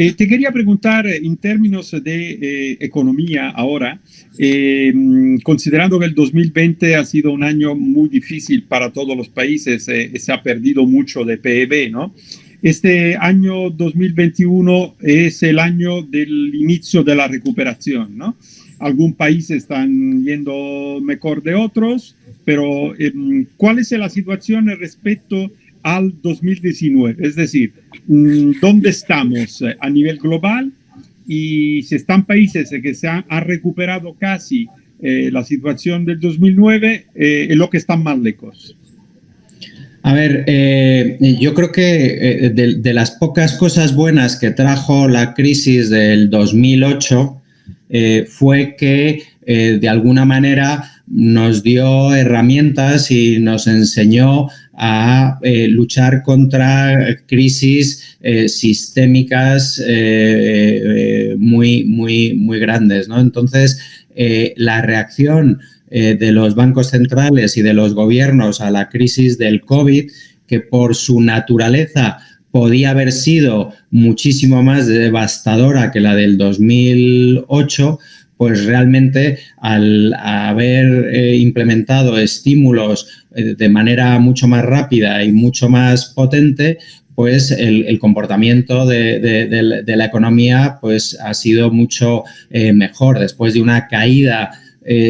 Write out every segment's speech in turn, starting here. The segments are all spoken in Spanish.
Eh, te quería preguntar en términos de eh, economía ahora, eh, considerando que el 2020 ha sido un año muy difícil para todos los países, se ha perdido mucho de PIB, ¿no? Este año 2021 es el año del inicio de la recuperación, ¿no? Algunos países están yendo mejor de otros, pero ¿cuál es la situación respecto al 2019? Es decir, mm, ¿dónde estamos eh, a nivel global? Y si están países que se han, recuperado casi eh, la situación del 2009, eh, es lo que están más lejos. A ver, yo creo que de, las pocas cosas buenas que trajo la crisis del 2008 fue que de alguna manera nos dio herramientas y nos enseñó a eh, luchar contra crisis eh, sistémicas eh, muy, muy, muy grandes. ¿no? Entonces, la reacción de los bancos centrales y de los gobiernos a la crisis del COVID, que por su naturaleza podía haber sido muchísimo más devastadora que la del 2008, pues realmente al haber eh, implementado estímulos eh, de manera mucho más rápida y mucho más potente, pues el, comportamiento de, la economía pues ha sido mucho eh, mejor. Después de una caída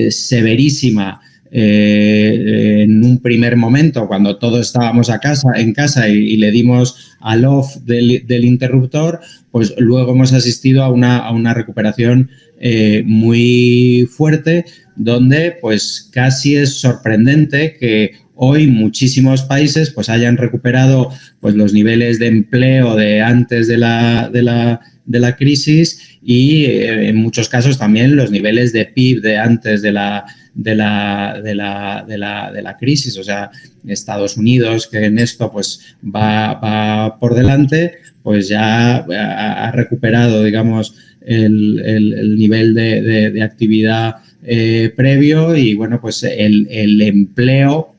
severísima en un primer momento, cuando todos estábamos a casa, en casa y, le dimos al off del, interruptor, pues luego hemos asistido a una, recuperación eh, muy fuerte, donde pues casi es sorprendente que hoy muchísimos países pues hayan recuperado pues los niveles de empleo de antes de la crisis y eh, en muchos casos también los niveles de PIB de antes de la, de la, de la, de la, de la crisis. O sea, Estados Unidos, que en esto pues va, va por delante, pues ya ha recuperado, digamos, el, nivel de, actividad eh, previo y bueno, pues el, empleo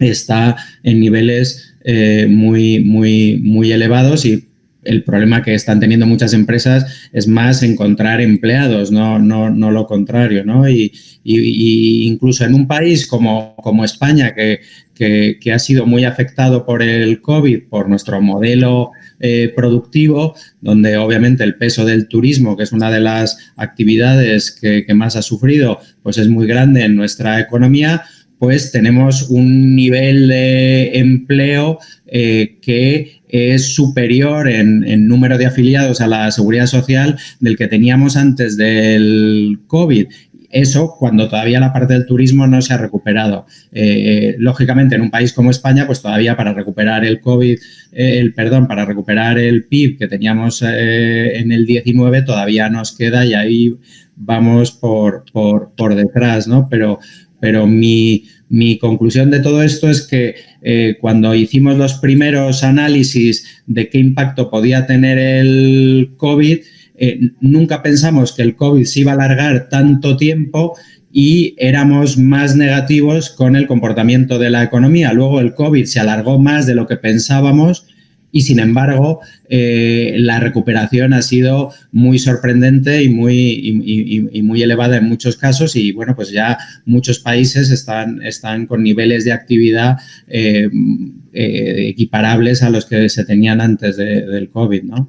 está en niveles eh, muy, muy, muy elevados y el problema que están teniendo muchas empresas es más encontrar empleados, no, no, no lo contrario, ¿no? Y, incluso en un país como, como España, que, que, ha sido muy afectado por el COVID, por nuestro modelo eh, productivo, donde obviamente el peso del turismo, que es una de las actividades que, más ha sufrido, pues es muy grande en nuestra economía, pues tenemos un nivel de empleo eh, que es superior en, número de afiliados a la seguridad social del que teníamos antes del COVID eso cuando todavía la parte del turismo no se ha recuperado. Eh, lógicamente, en un país como España, pues todavía para recuperar el COVID, eh, el perdón, para recuperar el PIB que teníamos eh, en el 19 todavía nos queda y ahí vamos por, por, detrás, ¿no? Pero, pero mi, mi, conclusión de todo esto es que cuando hicimos los primeros análisis de qué impacto podía tener el COVID, eh, nunca pensamos que el COVID se iba a alargar tanto tiempo y éramos más negativos con el comportamiento de la economía. Luego el COVID se alargó más de lo que pensábamos y sin embargo eh, la recuperación ha sido muy sorprendente y muy, muy elevada en muchos casos y bueno pues ya muchos países están, están con niveles de actividad eh, equiparables a los que se tenían antes del COVID, ¿no?